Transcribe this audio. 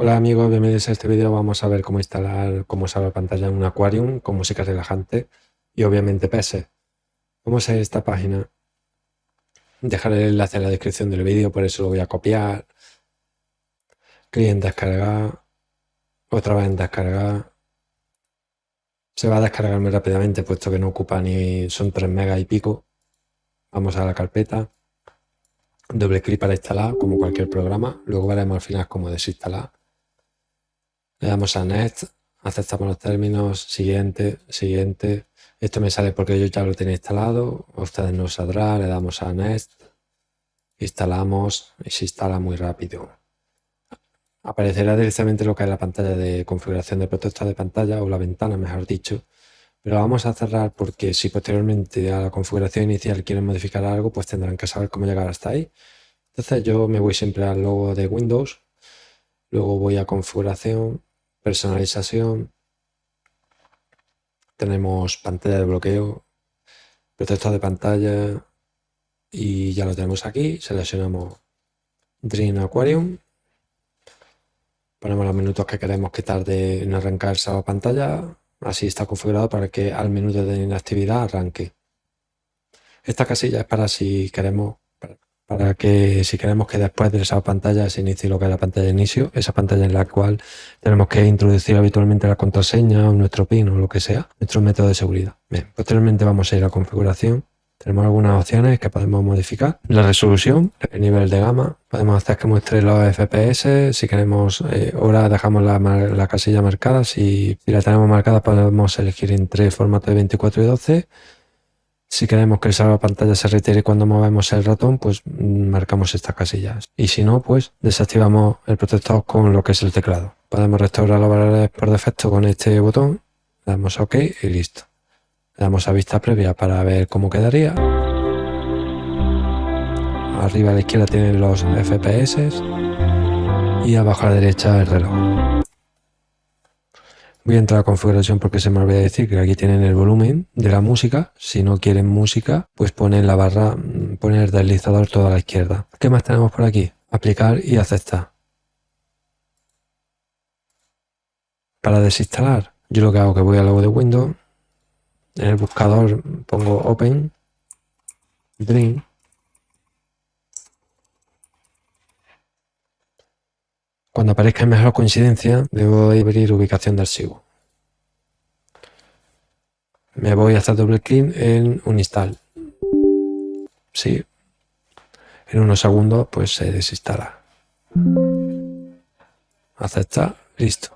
Hola amigos, bienvenidos a este vídeo. Vamos a ver cómo instalar, la pantalla en un Aquarium con música relajante y obviamente peces. Vamos a esta página. Dejaré el enlace en la descripción del vídeo, por eso lo voy a copiar. Clic en descargar. Otra vez en descargar. Se va a descargar muy rápidamente puesto que no ocupa ni... son 3 megas y pico. Vamos a la carpeta. Doble clic para instalar, como cualquier programa. Luego veremos al final cómo desinstalar le damos a Next, aceptamos los términos, siguiente, siguiente. Esto me sale porque yo ya lo tenía instalado, ustedes no saldrá, le damos a Next, instalamos y se instala muy rápido. Aparecerá directamente lo que es la pantalla de configuración de protector de pantalla o la ventana, mejor dicho. Pero vamos a cerrar porque si posteriormente a la configuración inicial quieren modificar algo, pues tendrán que saber cómo llegar hasta ahí. Entonces yo me voy siempre al logo de Windows, luego voy a configuración, personalización, tenemos pantalla de bloqueo, protector de pantalla y ya lo tenemos aquí. Seleccionamos Dream Aquarium, ponemos los minutos que queremos que tarde en arrancar esa pantalla. Así está configurado para que al minuto de inactividad arranque. Esta casilla es para si queremos para que si queremos que después de esa pantalla se inicie lo que es la pantalla de inicio, esa pantalla en la cual tenemos que introducir habitualmente la contraseña o nuestro PIN o lo que sea, nuestro método de seguridad. Posteriormente vamos a ir a configuración. Tenemos algunas opciones que podemos modificar. La resolución, el nivel de gama, podemos hacer que muestre los FPS, si queremos, eh, ahora dejamos la, casilla marcada, si, si la tenemos marcada podemos elegir entre formato de 24 y 12 si queremos que el pantalla se retire cuando movemos el ratón, pues mm, marcamos estas casillas. Y si no, pues desactivamos el protector con lo que es el teclado. Podemos restaurar los valores por defecto con este botón. Damos OK y listo. Le damos a vista previa para ver cómo quedaría. Arriba a la izquierda tienen los FPS y abajo a la derecha el reloj. Voy a entrar a configuración porque se me olvidó decir que aquí tienen el volumen de la música. Si no quieren música, pues ponen la barra, mm, ponen el deslizador toda a la izquierda. ¿Qué más tenemos por aquí? Aplicar y aceptar. Para desinstalar, yo lo que hago es que voy al logo de Windows, en el buscador pongo Open, Dream, Cuando aparezca mejor coincidencia, debo abrir ubicación de archivo. Me voy a hacer doble clic en un install. Sí. En unos segundos pues se desinstala. Aceptar. Listo.